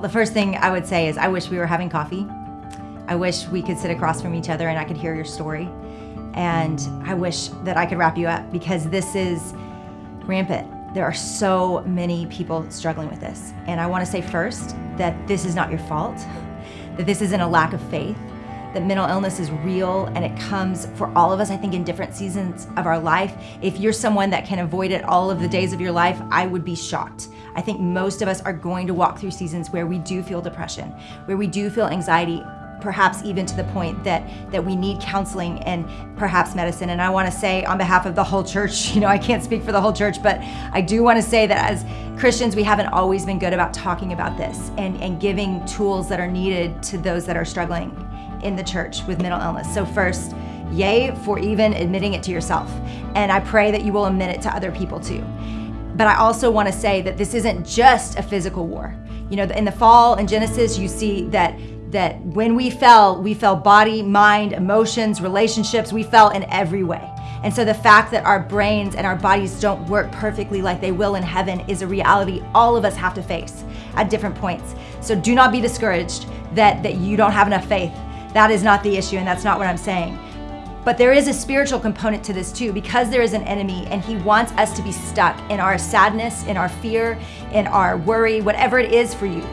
The first thing I would say is I wish we were having coffee. I wish we could sit across from each other and I could hear your story. And I wish that I could wrap you up because this is rampant. There are so many people struggling with this. And I want to say first that this is not your fault, that this isn't a lack of faith, that mental illness is real and it comes for all of us, I think, in different seasons of our life. If you're someone that can avoid it all of the days of your life, I would be shocked. I think most of us are going to walk through seasons where we do feel depression, where we do feel anxiety, perhaps even to the point that that we need counseling and perhaps medicine. And i want to say on behalf of the whole church you know i can't speak for the whole church but i do want to say that as christians we haven't always been good about talking about this and and giving tools that are needed to those that are struggling in the church with mental illness. So first yay for even admitting it to yourself. And i pray that you will admit it to other people too but I also want to say that this isn't just a physical war. You know, in the fall in Genesis, you see that that when we fell, we fell body, mind, emotions, relationships, we fell in every way. And so the fact that our brains and our bodies don't work perfectly like they will in heaven is a reality all of us have to face at different points. So do not be discouraged that, that you don't have enough faith. That is not the issue, and that's not what I'm saying. But there is a spiritual component to this too, because there is an enemy and he wants us to be stuck in our sadness, in our fear, in our worry, whatever it is for you.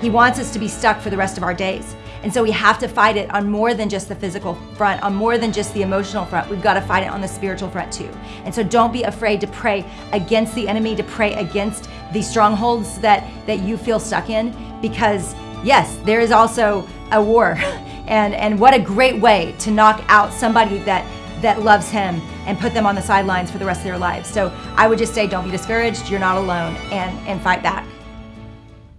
He wants us to be stuck for the rest of our days. And so we have to fight it on more than just the physical front, on more than just the emotional front. We've got to fight it on the spiritual front too. And so don't be afraid to pray against the enemy, to pray against the strongholds that, that you feel stuck in, because yes, there is also a war. And, and what a great way to knock out somebody that, that loves him and put them on the sidelines for the rest of their lives. So I would just say don't be discouraged. You're not alone and, and fight back.